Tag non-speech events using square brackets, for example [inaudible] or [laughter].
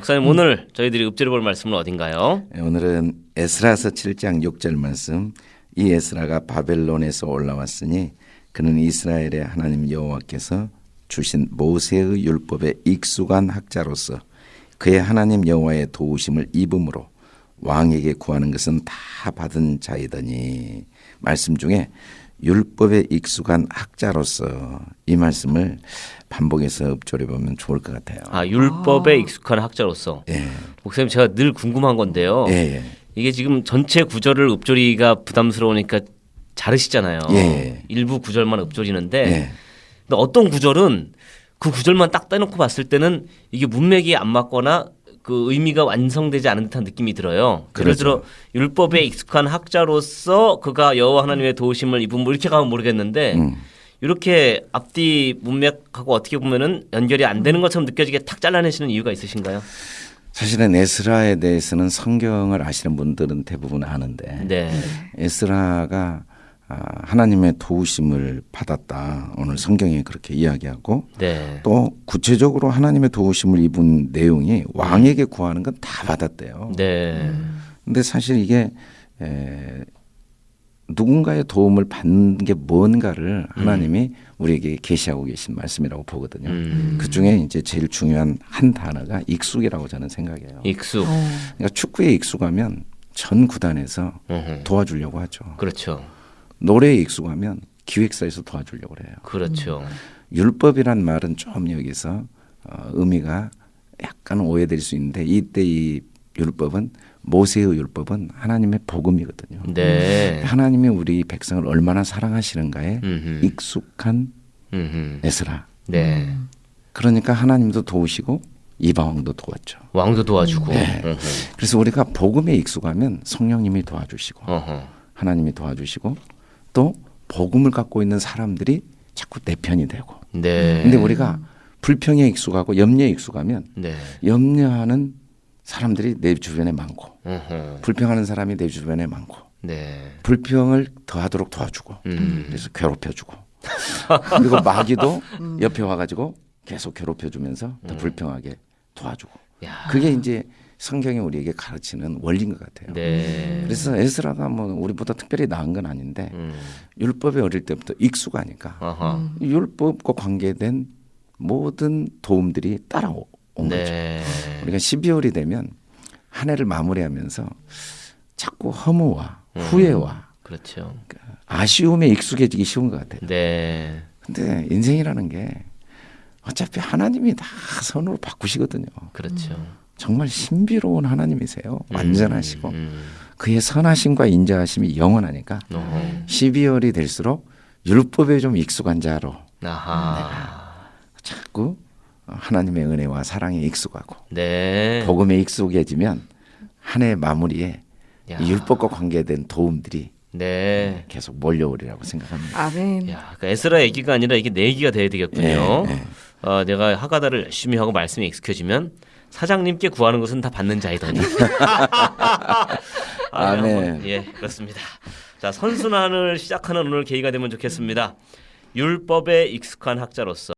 목사님 오늘 저희들이 읊조려 볼 말씀은 어딘가요? 예, 오늘은 에스라서 7장 6절 말씀. 이 에스라가 바벨론에서 올라왔으니 그는 이스라엘의 하나님 여호와께서 주신 모세의 율법에 익숙한 학자로서 그의 하나님 여호와의 도우심을 입음으로 왕에게 구하는 것은 다 받은 자이더니 말씀 중에 율법에 익숙한 학자로서 이 말씀을 반복해서 읊조려 보면 좋을 것 같아요. 아 율법에 익숙한 학자로서 예, 목사님 제가 늘 궁금한 건데요. 예, 예. 이게 지금 전체 구절을 읊조리가 부담스러우니까 자르시잖아요. 예. 일부 구절만 읊조리는데 예. 근데 어떤 구절은 그 구절만 딱 떼놓고 봤을 때는 이게 문맥이 안 맞거나 그 의미가 완성되지 않은 듯한 느낌이 들어요. 예를 그렇죠. 들어 율법에 익숙한 학자로서 그가 여호와 하나님의 도우심을 입은 뭐 이렇게 가면 모르겠는데 음. 이렇게 앞뒤 문맥하고 어떻게 보면은 연결이 안 되는 것처럼 느껴지게 탁 잘라내시는 이유가 있으신가요? 사실은 에스라에 대해서는 성경을 아시는 분들은 대부분 아는데 네. 에스라가 아, 하나님의 도우심을 받았다. 오늘 성경이 그렇게 이야기하고 네. 또 구체적으로 하나님의 도우심을 입은 내용이 왕에게 구하는 건 다 받았대요. 네. 근데 사실 이게 에, 누군가의 도움을 받는 게 뭔가를 하나님이 우리에게 계시하고 계신 말씀이라고 보거든요. 음. 그 중에 이제 제일 중요한 한 단어가 익숙이라고 저는 생각해요. 익숙. 그러니까 축구에 익숙하면 전 구단에서 음흠. 도와주려고 하죠. 그렇죠. 노래에 익숙하면 기획사에서 도와주려고 그래요. 그렇죠. 율법이란 말은 좀 여기서 어, 의미가 약간 오해될 수 있는데 이때 이 율법은 모세의 율법은 하나님의 복음이거든요. 네. 하나님이 우리 백성을 얼마나 사랑하시는가에 음흠. 익숙한 음흠. 에스라. 네. 그러니까 하나님도 도우시고 이방 왕도 도왔죠. 왕도 도와주고. 네. 그래서 우리가 복음에 익숙하면 성령님이 도와주시고 어허. 하나님이 도와주시고 또 복음을 갖고 있는 사람들이 자꾸 내 편이 되고. 네. 근데 우리가 불평에 익숙하고 염려에 익숙하면 네. 염려하는 사람들이 내 주변에 많고 어허. 불평하는 사람이 내 주변에 많고 네. 불평을 더하도록 도와주고 음. 그래서 괴롭혀주고 [laughs] 그리고 마귀도 옆에 와가지고 계속 괴롭혀주면서 더 불평하게 도와주고 음. 야. 그게 이제 성경이 우리에게 가르치는 원리인 것 같아요. 네. 그래서 에스라가 뭐 우리보다 특별히 나은 건 아닌데 음. 율법에 어릴 때부터 익숙하니까 어허. 율법과 관계된 모든 도움들이 따라온 거죠. 네. 우리가 12월이 되면 한 해를 마무리하면서 자꾸 허무와 음. 후회와 그렇죠. 아쉬움에 익숙해지기 쉬운 것 같아요. 네. 근데 인생이라는 게 어차피 하나님이 다 선으로 바꾸시거든요. 그렇죠. 정말 신비로운 하나님이세요. 완전하시고 음. 그의 선하심과 인자하심이 영원하니까 어허. 12월이 될수록 율법에 좀 익숙한 자로 아하. 자꾸 하나님의 은혜와 사랑에 익숙하고 네. 복음에 익숙해지면 한 해 마무리에 율법과 관계된 도움들이 네. 계속 몰려오리라고 생각합니다. 아멘. 야, 그 에스라 얘기가 아니라 이게 내 얘기가 돼야 되겠군요. 예, 예. 어, 내가 하가다를 열심히 하고 말씀에 익숙해지면 사장님께 구하는 것은 다 받는 자이더니. [laughs] 아, 네, 아멘. 한번, 예, 그렇습니다. 자, 선순환을 시작하는 오늘 계기가 되면 좋겠습니다. 율법에 익숙한 학자로서